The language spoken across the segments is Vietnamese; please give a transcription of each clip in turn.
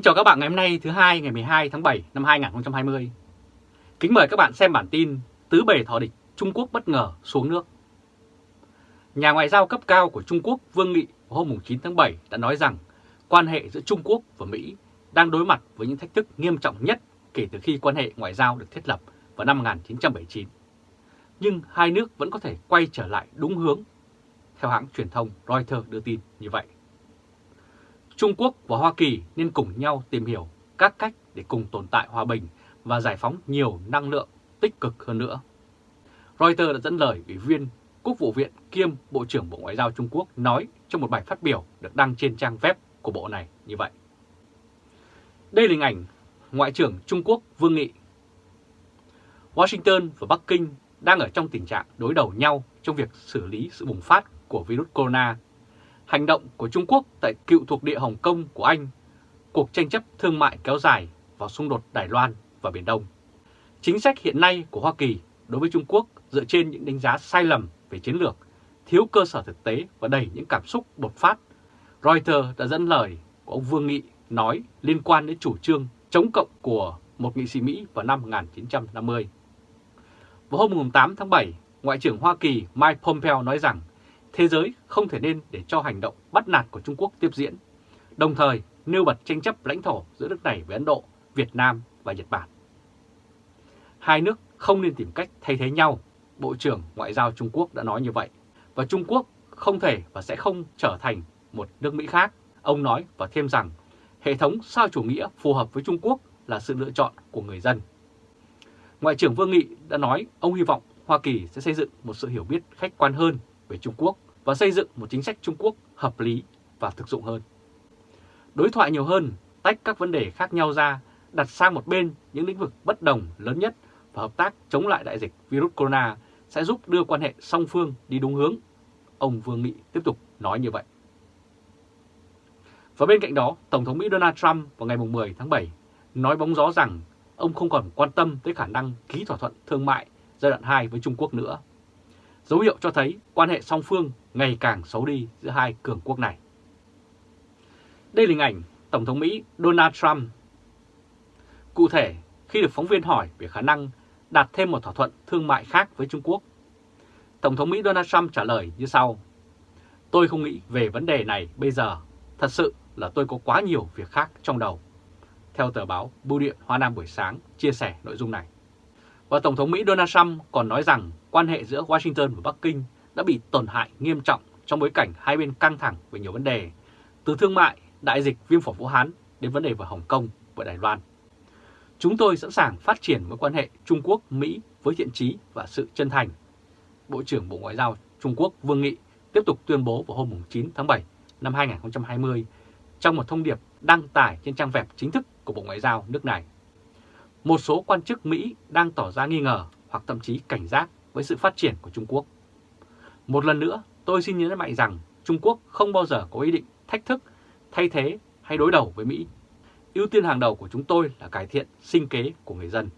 Kính chào các bạn ngày hôm nay thứ hai ngày 12 tháng 7 năm 2020. Kính mời các bạn xem bản tin Tứ bề thọ địch Trung Quốc bất ngờ xuống nước. Nhà ngoại giao cấp cao của Trung Quốc Vương Nghị hôm 9 tháng 7 đã nói rằng quan hệ giữa Trung Quốc và Mỹ đang đối mặt với những thách thức nghiêm trọng nhất kể từ khi quan hệ ngoại giao được thiết lập vào năm 1979. Nhưng hai nước vẫn có thể quay trở lại đúng hướng, theo hãng truyền thông Reuters đưa tin như vậy. Trung Quốc và Hoa Kỳ nên cùng nhau tìm hiểu các cách để cùng tồn tại hòa bình và giải phóng nhiều năng lượng tích cực hơn nữa. Reuters đã dẫn lời Ủy viên Quốc vụ viện kiêm Bộ trưởng Bộ Ngoại giao Trung Quốc nói trong một bài phát biểu được đăng trên trang web của bộ này như vậy. Đây là hình ảnh Ngoại trưởng Trung Quốc Vương Nghị. Washington và Bắc Kinh đang ở trong tình trạng đối đầu nhau trong việc xử lý sự bùng phát của virus corona hành động của Trung Quốc tại cựu thuộc địa Hồng Kông của Anh, cuộc tranh chấp thương mại kéo dài vào xung đột Đài Loan và Biển Đông. Chính sách hiện nay của Hoa Kỳ đối với Trung Quốc dựa trên những đánh giá sai lầm về chiến lược, thiếu cơ sở thực tế và đầy những cảm xúc đột phát. Reuters đã dẫn lời của ông Vương Nghị nói liên quan đến chủ trương chống cộng của một nghị sĩ Mỹ vào năm 1950. Vào hôm 8 tháng 7, Ngoại trưởng Hoa Kỳ Mike Pompeo nói rằng thế giới không thể nên để cho hành động bắt nạt của Trung Quốc tiếp diễn, đồng thời nêu bật tranh chấp lãnh thổ giữa nước này với Ấn Độ, Việt Nam và Nhật Bản. Hai nước không nên tìm cách thay thế nhau, Bộ trưởng Ngoại giao Trung Quốc đã nói như vậy, và Trung Quốc không thể và sẽ không trở thành một nước Mỹ khác. Ông nói và thêm rằng hệ thống sao chủ nghĩa phù hợp với Trung Quốc là sự lựa chọn của người dân. Ngoại trưởng Vương Nghị đã nói ông hy vọng Hoa Kỳ sẽ xây dựng một sự hiểu biết khách quan hơn về Trung Quốc và xây dựng một chính sách Trung Quốc hợp lý và thực dụng hơn. Đối thoại nhiều hơn, tách các vấn đề khác nhau ra, đặt sang một bên những lĩnh vực bất đồng lớn nhất và hợp tác chống lại đại dịch virus corona sẽ giúp đưa quan hệ song phương đi đúng hướng. Ông Vương Nghị tiếp tục nói như vậy. Và bên cạnh đó, Tổng thống Mỹ Donald Trump vào ngày 10 tháng 7 nói bóng gió rằng ông không còn quan tâm tới khả năng ký thỏa thuận thương mại giai đoạn 2 với Trung Quốc nữa dấu hiệu cho thấy quan hệ song phương ngày càng xấu đi giữa hai cường quốc này. Đây là hình ảnh Tổng thống Mỹ Donald Trump. Cụ thể, khi được phóng viên hỏi về khả năng đạt thêm một thỏa thuận thương mại khác với Trung Quốc, Tổng thống Mỹ Donald Trump trả lời như sau. Tôi không nghĩ về vấn đề này bây giờ, thật sự là tôi có quá nhiều việc khác trong đầu. Theo tờ báo Bưu điện Hoa Nam buổi sáng chia sẻ nội dung này. Và Tổng thống Mỹ Donald Trump còn nói rằng quan hệ giữa Washington và Bắc Kinh đã bị tổn hại nghiêm trọng trong bối cảnh hai bên căng thẳng về nhiều vấn đề, từ thương mại, đại dịch viêm phổi Vũ Hán đến vấn đề về Hồng Kông và Đài Loan. Chúng tôi sẵn sàng phát triển mối quan hệ Trung Quốc-Mỹ với thiện trí và sự chân thành. Bộ trưởng Bộ Ngoại giao Trung Quốc Vương Nghị tiếp tục tuyên bố vào hôm 9 tháng 7 năm 2020 trong một thông điệp đăng tải trên trang web chính thức của Bộ Ngoại giao nước này. Một số quan chức Mỹ đang tỏ ra nghi ngờ hoặc thậm chí cảnh giác với sự phát triển của Trung Quốc. Một lần nữa, tôi xin nhấn mạnh rằng Trung Quốc không bao giờ có ý định thách thức, thay thế hay đối đầu với Mỹ. Ưu tiên hàng đầu của chúng tôi là cải thiện sinh kế của người dân.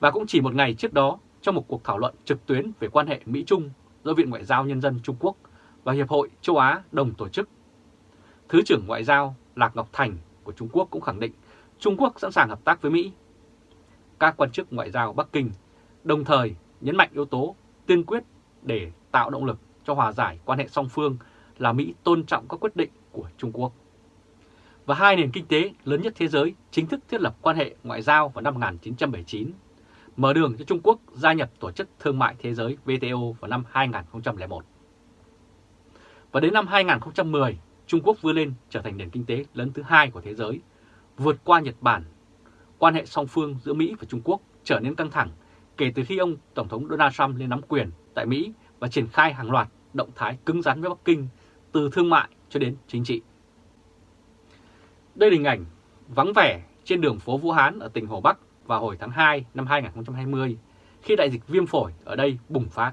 Và cũng chỉ một ngày trước đó, trong một cuộc thảo luận trực tuyến về quan hệ Mỹ-Trung do Viện Ngoại giao Nhân dân Trung Quốc và Hiệp hội Châu Á đồng tổ chức, Thứ trưởng Ngoại giao Lạc Ngọc Thành của Trung Quốc cũng khẳng định Trung Quốc sẵn sàng hợp tác với Mỹ. Các quan chức ngoại giao Bắc Kinh đồng thời nhấn mạnh yếu tố tiên quyết để tạo động lực cho hòa giải quan hệ song phương là Mỹ tôn trọng các quyết định của Trung Quốc. Và hai nền kinh tế lớn nhất thế giới chính thức thiết lập quan hệ ngoại giao vào năm 1979, mở đường cho Trung Quốc gia nhập Tổ chức Thương mại Thế giới WTO vào năm 2001. Và đến năm 2010, Trung Quốc vươn lên trở thành nền kinh tế lớn thứ hai của thế giới, vượt qua Nhật Bản. Quan hệ song phương giữa Mỹ và Trung Quốc trở nên căng thẳng kể từ khi ông Tổng thống Donald Trump lên nắm quyền tại Mỹ và triển khai hàng loạt động thái cứng rắn với Bắc Kinh từ thương mại cho đến chính trị. Đây là hình ảnh vắng vẻ trên đường phố Vũ Hán ở tỉnh Hồ Bắc vào hồi tháng 2 năm 2020 khi đại dịch viêm phổi ở đây bùng phát.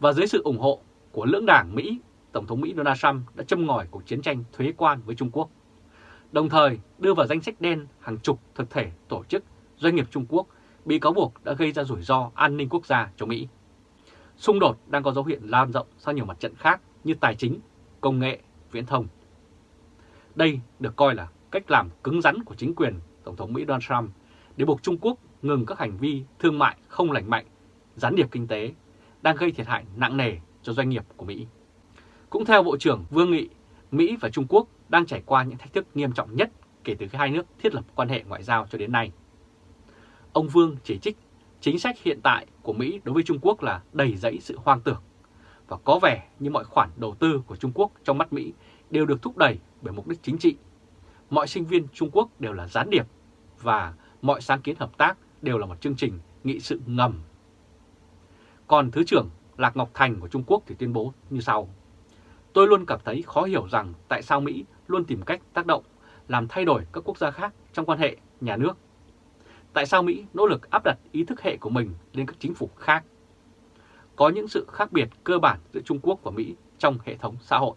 Và dưới sự ủng hộ của lưỡng đảng Mỹ, Tổng thống Mỹ Donald Trump đã châm ngòi cuộc chiến tranh thuế quan với Trung Quốc, đồng thời đưa vào danh sách đen hàng chục thực thể, tổ chức, doanh nghiệp Trung Quốc bị cáo buộc đã gây ra rủi ro an ninh quốc gia cho Mỹ. Xung đột đang có dấu hiệu lan rộng sang nhiều mặt trận khác như tài chính, công nghệ, viễn thông. Đây được coi là cách làm cứng rắn của chính quyền Tổng thống Mỹ Donald Trump để buộc Trung Quốc ngừng các hành vi thương mại không lành mạnh, gián điệp kinh tế, đang gây thiệt hại nặng nề cho doanh nghiệp của Mỹ. Cũng theo Bộ trưởng Vương Nghị, Mỹ và Trung Quốc đang trải qua những thách thức nghiêm trọng nhất kể từ khi hai nước thiết lập quan hệ ngoại giao cho đến nay. Ông Vương chỉ trích chính sách hiện tại của Mỹ đối với Trung Quốc là đầy dẫy sự hoang tưởng và có vẻ như mọi khoản đầu tư của Trung Quốc trong mắt Mỹ đều được thúc đẩy bởi mục đích chính trị. Mọi sinh viên Trung Quốc đều là gián điệp và mọi sáng kiến hợp tác đều là một chương trình nghị sự ngầm. Còn Thứ trưởng Lạc Ngọc Thành của Trung Quốc thì tuyên bố như sau. Tôi luôn cảm thấy khó hiểu rằng tại sao Mỹ luôn tìm cách tác động, làm thay đổi các quốc gia khác trong quan hệ nhà nước. Tại sao Mỹ nỗ lực áp đặt ý thức hệ của mình lên các chính phủ khác? Có những sự khác biệt cơ bản giữa Trung Quốc và Mỹ trong hệ thống xã hội.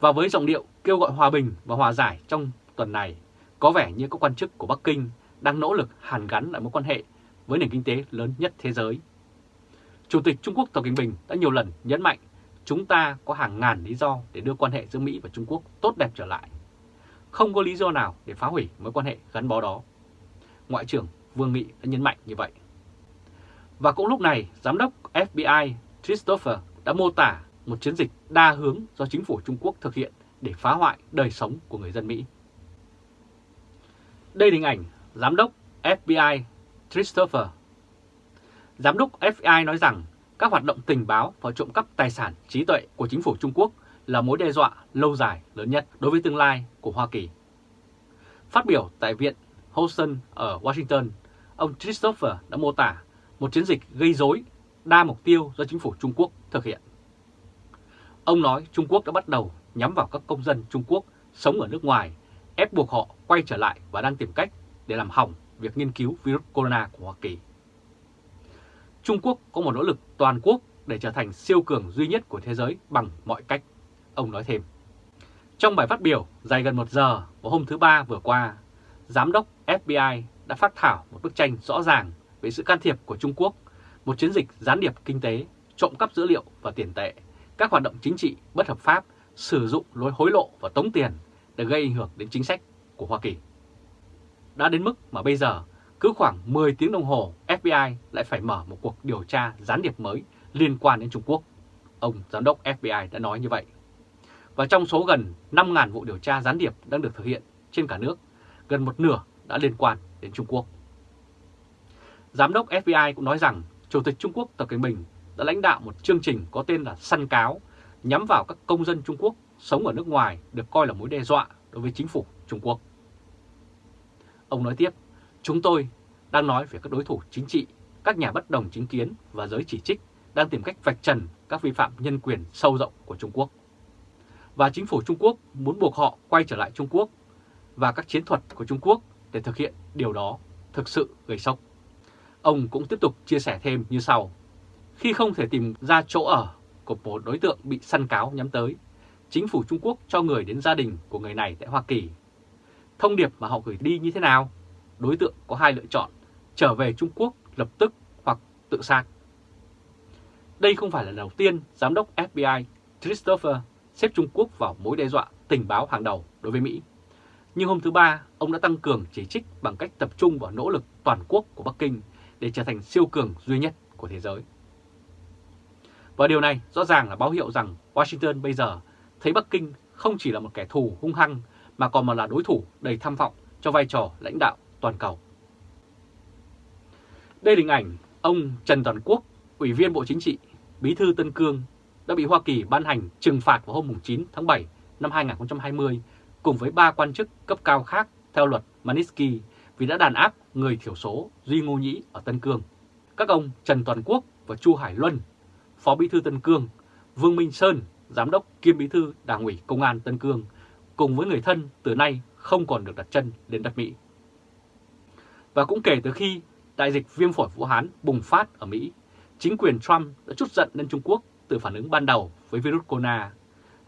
Và với giọng điệu kêu gọi hòa bình và hòa giải trong tuần này, có vẻ như các quan chức của Bắc Kinh đang nỗ lực hàn gắn lại mối quan hệ với nền kinh tế lớn nhất thế giới. Chủ tịch Trung Quốc Tập Cận Bình đã nhiều lần nhấn mạnh chúng ta có hàng ngàn lý do để đưa quan hệ giữa Mỹ và Trung Quốc tốt đẹp trở lại. Không có lý do nào để phá hủy mối quan hệ gắn bó đó. Ngoại trưởng Vương Nghị đã nhấn mạnh như vậy. Và cũng lúc này, Giám đốc FBI Christopher đã mô tả một chiến dịch đa hướng do chính phủ Trung Quốc thực hiện để phá hoại đời sống của người dân Mỹ. Đây là hình ảnh Giám đốc FBI Christopher. Giám đốc FBI nói rằng các hoạt động tình báo và trộm cắp tài sản trí tuệ của chính phủ Trung Quốc là mối đe dọa lâu dài lớn nhất đối với tương lai của Hoa Kỳ. Phát biểu tại Viện Houston ở Washington, ông Christopher đã mô tả một chiến dịch gây rối đa mục tiêu do chính phủ Trung Quốc thực hiện. Ông nói Trung Quốc đã bắt đầu nhắm vào các công dân Trung Quốc sống ở nước ngoài, ép buộc họ quay trở lại và đang tìm cách để làm hỏng việc nghiên cứu virus corona của Hoa Kỳ. Trung Quốc có một nỗ lực toàn quốc để trở thành siêu cường duy nhất của thế giới bằng mọi cách, ông nói thêm. Trong bài phát biểu dài gần một giờ vào hôm thứ Ba vừa qua, Giám đốc FBI đã phát thảo một bức tranh rõ ràng về sự can thiệp của Trung Quốc, một chiến dịch gián điệp kinh tế, trộm cắp dữ liệu và tiền tệ, các hoạt động chính trị bất hợp pháp, sử dụng lối hối lộ và tống tiền để gây ảnh hưởng đến chính sách của Hoa Kỳ. Đã đến mức mà bây giờ, cứ khoảng 10 tiếng đồng hồ FBI lại phải mở một cuộc điều tra gián điệp mới liên quan đến Trung Quốc. Ông Giám đốc FBI đã nói như vậy. Và trong số gần 5.000 vụ điều tra gián điệp đang được thực hiện trên cả nước, gần một nửa đã liên quan đến Trung Quốc. Giám đốc FBI cũng nói rằng Chủ tịch Trung Quốc Tập Cận Bình đã lãnh đạo một chương trình có tên là săn cáo nhắm vào các công dân Trung Quốc sống ở nước ngoài được coi là mối đe dọa đối với chính phủ Trung Quốc. Ông nói tiếp, chúng tôi đang nói về các đối thủ chính trị, các nhà bất đồng chính kiến và giới chỉ trích đang tìm cách vạch trần các vi phạm nhân quyền sâu rộng của Trung Quốc. Và chính phủ Trung Quốc muốn buộc họ quay trở lại Trung Quốc và các chiến thuật của Trung Quốc để thực hiện điều đó thực sự gây sốc. Ông cũng tiếp tục chia sẻ thêm như sau. Khi không thể tìm ra chỗ ở của một đối tượng bị săn cáo nhắm tới, chính phủ Trung Quốc cho người đến gia đình của người này tại Hoa Kỳ. Thông điệp mà họ gửi đi như thế nào? Đối tượng có hai lựa chọn, trở về Trung Quốc lập tức hoặc tự sát. Đây không phải là lần đầu tiên Giám đốc FBI Christopher xếp Trung Quốc vào mối đe dọa tình báo hàng đầu đối với Mỹ. Nhưng hôm thứ Ba, ông đã tăng cường chỉ trích bằng cách tập trung vào nỗ lực toàn quốc của Bắc Kinh để trở thành siêu cường duy nhất của thế giới. Và điều này rõ ràng là báo hiệu rằng Washington bây giờ thấy Bắc Kinh không chỉ là một kẻ thù hung hăng mà còn là đối thủ đầy tham vọng cho vai trò lãnh đạo toàn cầu. Đây là hình ảnh ông Trần Toàn Quốc, Ủy viên Bộ Chính trị, Bí thư Tân Cương đã bị Hoa Kỳ ban hành trừng phạt vào hôm 9 tháng 7 năm 2020 cùng với ba quan chức cấp cao khác theo luật Manisky vì đã đàn áp người thiểu số Duy Ngô Nhĩ ở Tân Cương. Các ông Trần Toàn Quốc và Chu Hải Luân, Phó Bí thư Tân Cương, Vương Minh Sơn, Giám đốc kiêm Bí thư Đảng ủy Công an Tân Cương, cùng với người thân từ nay không còn được đặt chân đến đất Mỹ. Và cũng kể từ khi đại dịch viêm phổi Vũ Hán bùng phát ở Mỹ, chính quyền Trump đã chút giận lên Trung Quốc từ phản ứng ban đầu với virus corona,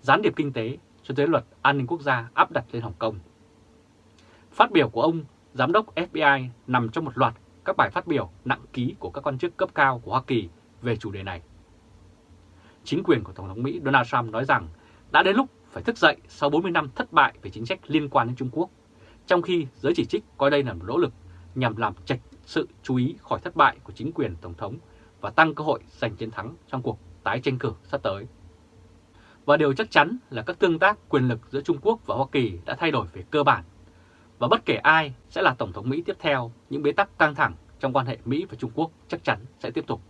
gián điệp kinh tế cho tới luật an ninh quốc gia áp đặt lên Hồng Kông. Phát biểu của ông Giám đốc FBI nằm trong một loạt các bài phát biểu nặng ký của các quan chức cấp cao của Hoa Kỳ về chủ đề này. Chính quyền của Tổng thống Mỹ Donald Trump nói rằng đã đến lúc phải thức dậy sau 40 năm thất bại về chính sách liên quan đến Trung Quốc, trong khi giới chỉ trích coi đây là một nỗ lực nhằm làm trạch sự chú ý khỏi thất bại của chính quyền Tổng thống và tăng cơ hội giành chiến thắng trong cuộc tái tranh cử sắp tới. Và điều chắc chắn là các tương tác quyền lực giữa Trung Quốc và Hoa Kỳ đã thay đổi về cơ bản. Và bất kể ai sẽ là Tổng thống Mỹ tiếp theo, những bế tắc căng thẳng trong quan hệ Mỹ và Trung Quốc chắc chắn sẽ tiếp tục.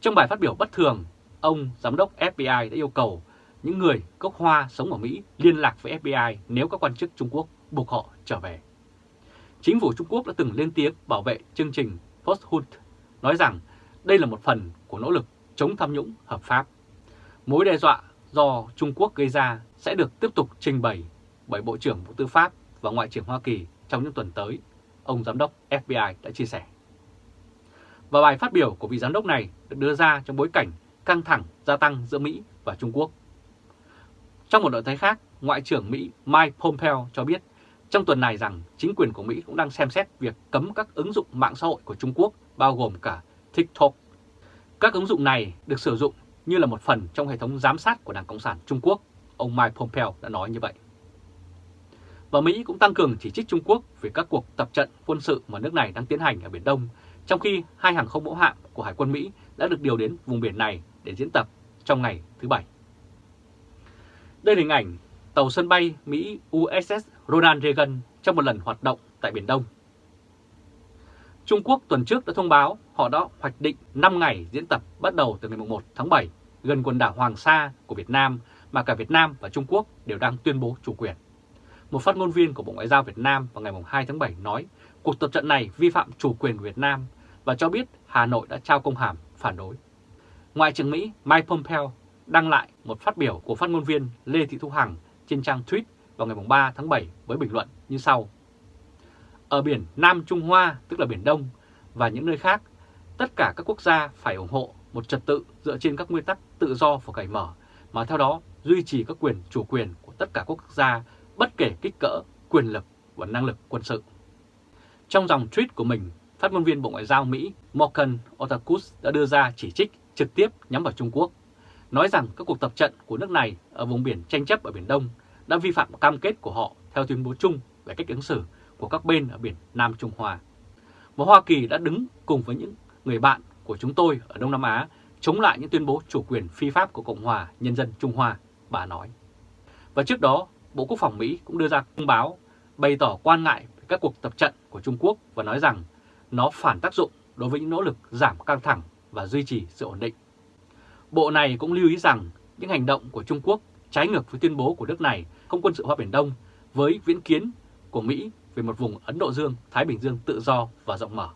Trong bài phát biểu bất thường, ông Giám đốc FBI đã yêu cầu những người gốc Hoa sống ở Mỹ liên lạc với FBI nếu các quan chức Trung Quốc buộc họ trở về. Chính phủ Trung Quốc đã từng lên tiếng bảo vệ chương trình Posthut, nói rằng đây là một phần của nỗ lực chống tham nhũng hợp pháp. Mối đe dọa do Trung Quốc gây ra sẽ được tiếp tục trình bày bởi Bộ trưởng Bộ Tư pháp và Ngoại trưởng Hoa Kỳ trong những tuần tới, ông Giám đốc FBI đã chia sẻ. Và bài phát biểu của vị giám đốc này được đưa ra trong bối cảnh căng thẳng gia tăng giữa Mỹ và Trung Quốc. Trong một động thái khác, Ngoại trưởng Mỹ Mike Pompeo cho biết trong tuần này rằng chính quyền của Mỹ cũng đang xem xét việc cấm các ứng dụng mạng xã hội của Trung Quốc bao gồm cả TikTok. Các ứng dụng này được sử dụng như là một phần trong hệ thống giám sát của Đảng Cộng sản Trung Quốc, ông Mike Pompeo đã nói như vậy. Và Mỹ cũng tăng cường chỉ trích Trung Quốc về các cuộc tập trận quân sự mà nước này đang tiến hành ở Biển Đông, trong khi hai hàng không mẫu hạm của Hải quân Mỹ đã được điều đến vùng biển này để diễn tập trong ngày thứ Bảy. Đây là hình ảnh tàu sân bay Mỹ USS Ronald Reagan trong một lần hoạt động tại Biển Đông. Trung Quốc tuần trước đã thông báo họ đã hoạch định 5 ngày diễn tập bắt đầu từ ngày 1 tháng 7 gần quần đảo Hoàng Sa của Việt Nam mà cả Việt Nam và Trung Quốc đều đang tuyên bố chủ quyền. Một phát ngôn viên của Bộ Ngoại giao Việt Nam vào ngày 2 tháng 7 nói, cuộc tập trận này vi phạm chủ quyền của Việt Nam và cho biết Hà Nội đã trao công hàm phản đối. Ngoại trưởng Mỹ Mike Pompeo đăng lại một phát biểu của phát ngôn viên Lê Thị Thu Hằng trên trang tweet vào ngày 3 tháng 7 với bình luận như sau. Ở biển Nam Trung Hoa, tức là Biển Đông, và những nơi khác, tất cả các quốc gia phải ủng hộ một trật tự dựa trên các nguyên tắc tự do và cởi mở, mà theo đó duy trì các quyền chủ quyền của tất cả quốc gia bất kể kích cỡ, quyền lực và năng lực quân sự. Trong dòng tweet của mình, phát ngôn viên Bộ Ngoại giao Mỹ Morgan Otakus đã đưa ra chỉ trích trực tiếp nhắm vào Trung Quốc, nói rằng các cuộc tập trận của nước này ở vùng biển tranh chấp ở Biển Đông đã vi phạm cam kết của họ theo tuyên bố chung về cách ứng xử của các bên ở biển Nam Trung Hoa. Và Hoa Kỳ đã đứng cùng với những người bạn của chúng tôi ở Đông Nam Á chống lại những tuyên bố chủ quyền phi pháp của Cộng hòa Nhân dân Trung Hoa, bà nói. Và trước đó, Bộ Quốc phòng Mỹ cũng đưa ra thông báo bày tỏ quan ngại về các cuộc tập trận của Trung Quốc và nói rằng nó phản tác dụng đối với những nỗ lực giảm căng thẳng và duy trì sự ổn định. Bộ này cũng lưu ý rằng những hành động của Trung Quốc trái ngược với tuyên bố của nước này không quân sự hóa Biển Đông với viễn kiến của Mỹ về một vùng Ấn Độ Dương-Thái Bình Dương tự do và rộng mở.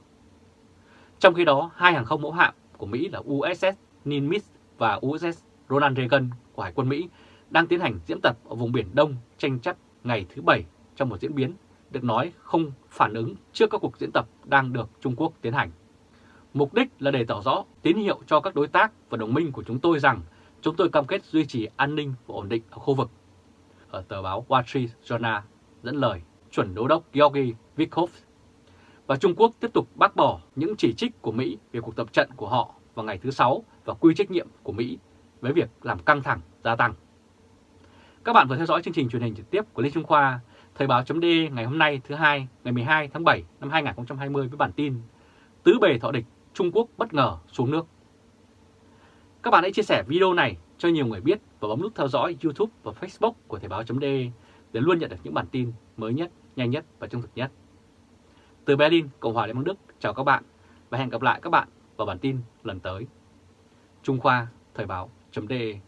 Trong khi đó, hai hàng không mẫu hạm của Mỹ là USS Nimitz và USS Ronald Reagan của Hải quân Mỹ đang tiến hành diễn tập ở vùng Biển Đông tranh chấp ngày thứ Bảy trong một diễn biến được nói không phản ứng trước các cuộc diễn tập đang được Trung Quốc tiến hành. Mục đích là để tỏ rõ tín hiệu cho các đối tác và đồng minh của chúng tôi rằng chúng tôi cam kết duy trì an ninh và ổn định ở khu vực. Ở tờ báo Wall Street Journal dẫn lời chuẩn đô đốc Georgi Vikov. Và Trung Quốc tiếp tục bác bỏ những chỉ trích của Mỹ về cuộc tập trận của họ vào ngày thứ Sáu và quy trách nhiệm của Mỹ với việc làm căng thẳng gia tăng. Các bạn vừa theo dõi chương trình truyền hình trực tiếp của Lê Trung Khoa, Thời báo chấm ngày hôm nay thứ hai ngày 12 tháng 7 năm 2020 với bản tin Tứ bề thọ địch Trung Quốc bất ngờ xuống nước. Các bạn hãy chia sẻ video này cho nhiều người biết và bấm nút theo dõi YouTube và Facebook của Thời báo.de để luôn nhận được những bản tin mới nhất, nhanh nhất và trung thực nhất. Từ Berlin, Cộng hòa Liên bang Đức, chào các bạn và hẹn gặp lại các bạn vào bản tin lần tới. Trung Khoa, Thời báo.de